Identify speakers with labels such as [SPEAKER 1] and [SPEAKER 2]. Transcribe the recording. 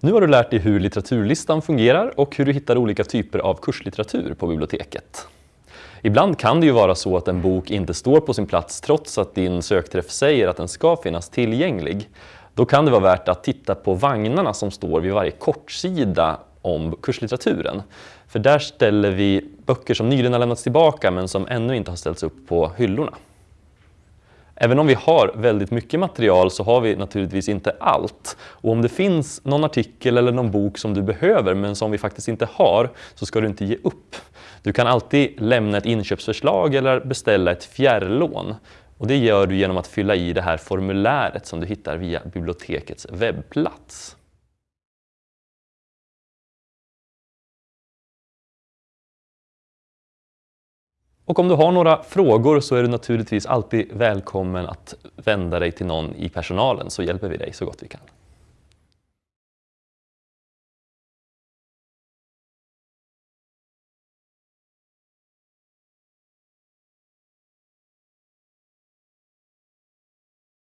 [SPEAKER 1] Nu har du lärt dig hur litteraturlistan fungerar och hur du hittar olika typer av kurslitteratur på biblioteket. Ibland kan det ju vara så att en bok inte står på sin plats trots att din sökträff säger att den ska finnas tillgänglig. Då kan det vara värt att titta på vagnarna som står vid varje kortsida om kurslitteraturen. För där ställer vi böcker som nyligen har lämnats tillbaka men som ännu inte har ställts upp på hyllorna. Även om vi har väldigt mycket material så har vi naturligtvis inte allt. Och om det finns någon artikel eller någon bok som du behöver men som vi faktiskt inte har så ska du inte ge upp. Du kan alltid lämna ett inköpsförslag eller beställa ett fjärrlån. Och det gör du genom att fylla i det här formuläret som du hittar via bibliotekets webbplats. Och om du har några frågor så är du naturligtvis alltid välkommen att vända dig till någon i personalen så hjälper vi dig så gott vi kan.